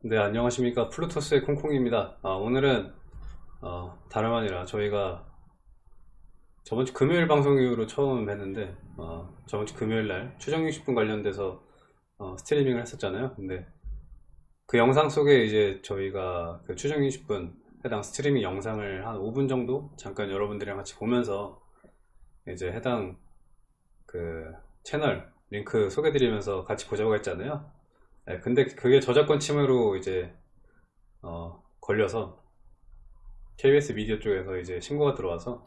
네, 안녕하십니까. 플루토스의 콩콩입니다. 아, 오늘은, 어, 다름 아니라 저희가 저번 주 금요일 방송 이후로 처음 뵀는데, 어, 저번 주 금요일 날 추정 60분 관련돼서 어, 스트리밍을 했었잖아요. 근데 그 영상 속에 이제 저희가 그 추정 60분 해당 스트리밍 영상을 한 5분 정도 잠깐 여러분들이랑 같이 보면서 이제 해당 그 채널 링크 소개드리면서 같이 보자고 했잖아요. 네, 근데 그게 저작권 침해로 이제 어, 걸려서 KBS 미디어 쪽에서 이제 신고가 들어와서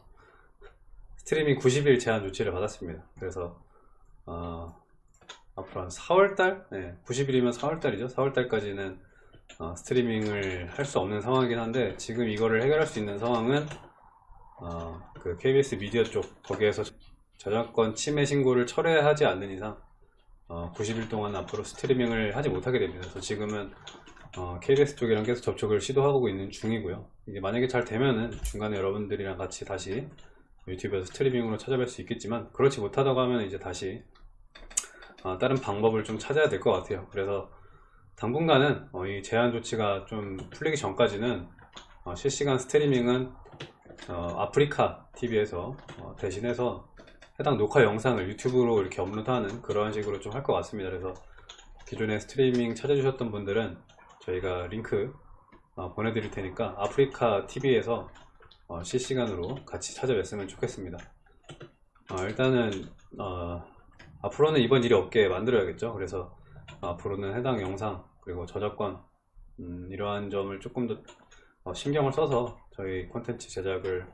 스트리밍 90일 제한 조치를 받았습니다. 그래서 어, 앞으로 한 4월달, 네, 90일이면 4월달이죠. 4월달까지는 어, 스트리밍을 할 수 없는 상황이긴 한데 지금 이거를 해결할 수 있는 상황은 어, 그 KBS 미디어 쪽 거기에서 저작권 침해 신고를 철회하지 않는 이상 어, 90일 동안 앞으로 스트리밍을 하지 못하게 됩니다. 그래서 지금은 어, KBS 쪽이랑 계속 접촉을 시도하고 있는 중이고요. 이게 만약에 잘 되면은 중간에 여러분들이랑 같이 다시 유튜브에서 스트리밍으로 찾아뵐 수 있겠지만 그렇지 못하다고 하면 이제 다시 어, 다른 방법을 좀 찾아야 될 것 같아요. 그래서 당분간은 어, 이 제한 조치가 좀 풀리기 전까지는 어, 실시간 스트리밍은 어, 아프리카 TV에서 어, 대신해서 해당 녹화 영상을 유튜브로 이렇게 업로드하는 그런 식으로 좀 할 것 같습니다. 그래서 기존에 스트리밍 찾아주셨던 분들은 저희가 링크 어, 보내드릴 테니까 아프리카 TV에서 어, 실시간으로 같이 찾아뵀으면 좋겠습니다. 어, 일단은 어, 앞으로는 이번 일이 없게 만들어야겠죠. 그래서 앞으로는 해당 영상 그리고 저작권 음, 이러한 점을 조금 더 어, 신경을 써서 저희 콘텐츠 제작을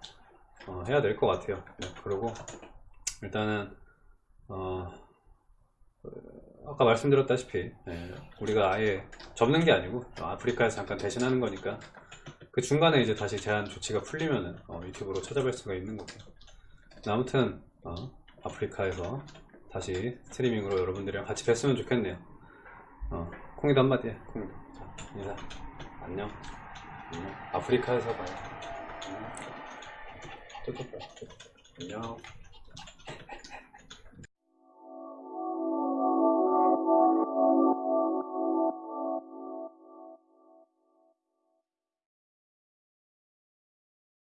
어, 해야 될 것 같아요. 네, 그리고 일단은 어, 아까 말씀드렸다시피 네, 우리가 아예 접는 게 아니고 아프리카에서 잠깐 대신하는 거니까 그 중간에 이제 다시 제한 조치가 풀리면은 어, 유튜브로 찾아뵐 수가 있는 거고. 아무튼 어, 아프리카에서 다시 스트리밍으로 여러분들이랑 같이 뵀으면 좋겠네요. 어, 콩이도 한마디 해 콩이도. 자, 인사 안녕. 안녕. 아프리카에서 봐요. 안녕. 안녕